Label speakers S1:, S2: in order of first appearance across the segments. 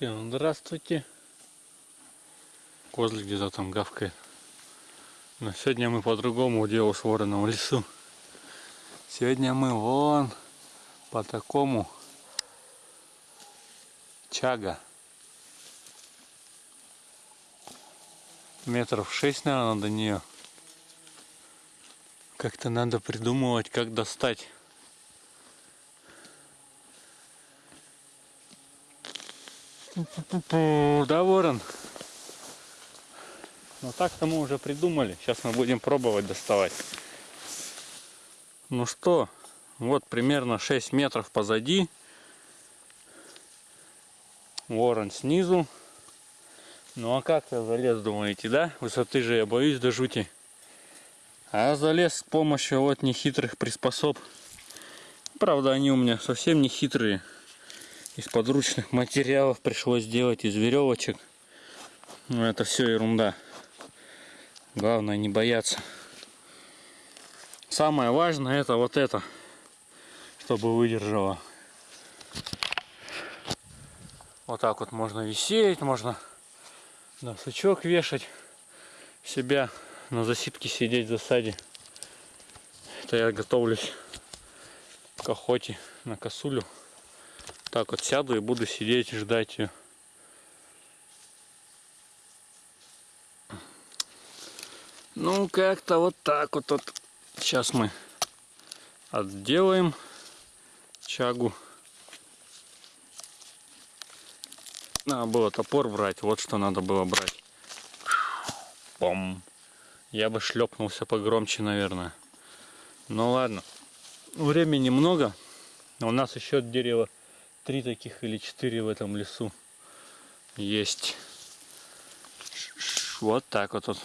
S1: Всем здравствуйте. Козлик где-то там гавкает. Но сегодня мы по-другому делу с вороном в лесу. Сегодня мы вон по такому чага. Метров шесть, наверное, до нее. Как-то надо придумывать, как достать. Да, ворон. Ну так-то мы уже придумали. Сейчас мы будем пробовать доставать. Ну что, вот примерно 6 метров позади. Ворон снизу. Ну а как я залез, думаете, да? Высоты же я боюсь до жути. А залез с помощью вот нехитрых приспособ. Правда, они у меня совсем не хитрые из подручных материалов пришлось сделать из веревочек. Но это все ерунда. Главное не бояться. Самое важное это вот это, чтобы выдержало. Вот так вот можно висеть, можно на сучок вешать себя, на засидке сидеть в засаде. Это я готовлюсь к охоте на косулю. Так вот сяду и буду сидеть ждать ее. Ну, как-то вот так вот, вот. Сейчас мы отделаем чагу. Надо было топор брать, вот что надо было брать. Пом. Я бы шлепнулся погромче, наверное. Ну ладно. Времени много. У нас еще дерево три таких или четыре в этом лесу есть. Вот так вот. вот.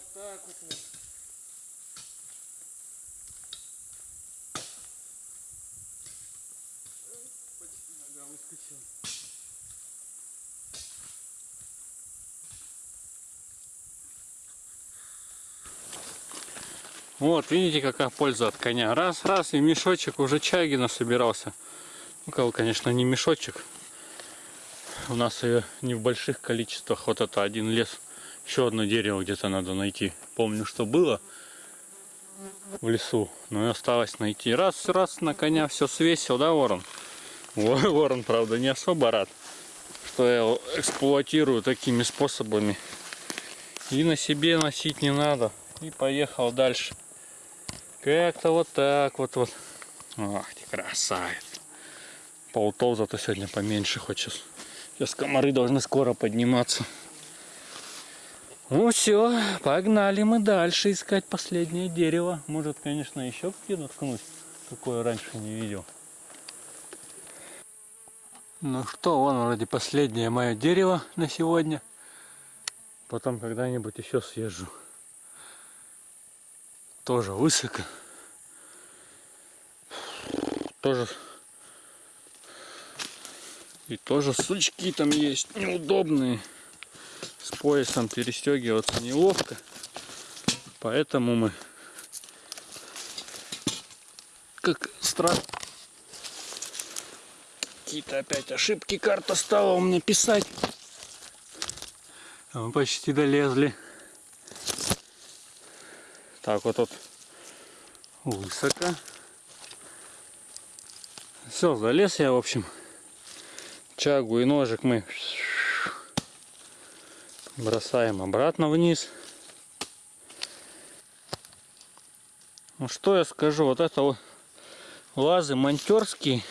S1: Вот так вот. вот. Почти нога выскочила. Вот, видите, какая польза от коня. Раз, раз, и мешочек уже чаги насобирался. У кого, конечно, не мешочек. У нас ее не в больших количествах. Вот это один лес. Еще одно дерево где-то надо найти. Помню, что было в лесу, но и осталось найти. Раз, раз на коня все свесил, да, ворон? Ворон, правда, не особо рад, что я его эксплуатирую такими способами. И на себе носить не надо. И поехал дальше. Как-то вот так вот вот. Ах ты красавец. Полтов зато сегодня поменьше хочешь. Сейчас комары должны скоро подниматься. Ну все, погнали мы дальше искать последнее дерево. Может, конечно, еще какие наткнуть, какое раньше не видел. Ну что, вон вроде последнее мое дерево на сегодня. Потом когда-нибудь еще съезжу. Тоже высоко. Тоже и тоже сучки там есть неудобные с поясом перестегиваться неловко. Поэтому мы как страх какие-то опять ошибки карта стала у меня писать. А мы почти долезли. Так вот тут высоко. Все, залез я, в общем. Чагу и ножик мы бросаем обратно вниз. Ну что я скажу, вот это лазы монтерские,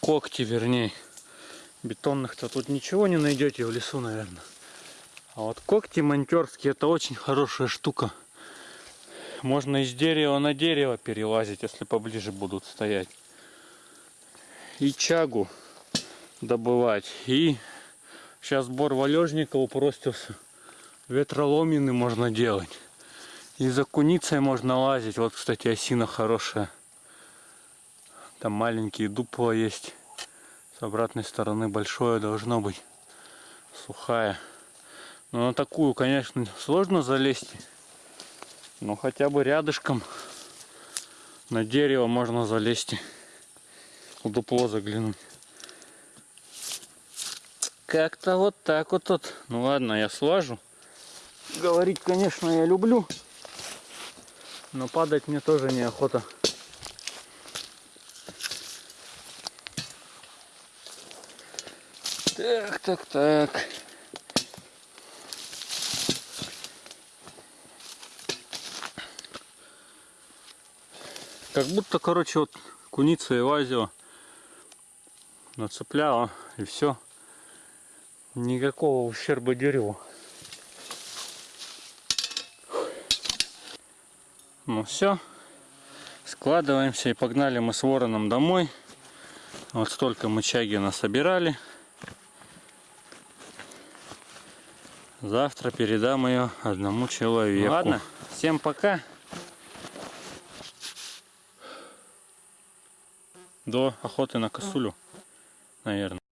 S1: когти вернее. Бетонных-то тут ничего не найдете в лесу, наверное. А вот когти монтерские это очень хорошая штука. Можно из дерева на дерево перелазить, если поближе будут стоять. И чагу добывать. И сейчас сбор валежника упростился. Ветроломины можно делать. И за куницей можно лазить. Вот, кстати, осина хорошая. Там маленькие дупла есть. С обратной стороны большое должно быть. Сухая. Но на такую, конечно, сложно залезть. Но хотя бы рядышком на дерево можно залезть. В дупло заглянуть. Как-то вот так вот тут. Ну ладно, я слажу. Говорить, конечно, я люблю. Но падать мне тоже неохота. Так, так, так. Как будто, короче, вот куница и лазила, нацепляла и все. Никакого ущерба дереву. Ну все, складываемся и погнали мы с вороном домой. Вот столько мы чаги насобирали. Завтра передам ее одному человеку. Ладно, всем пока. До охоты на косулю, наверное.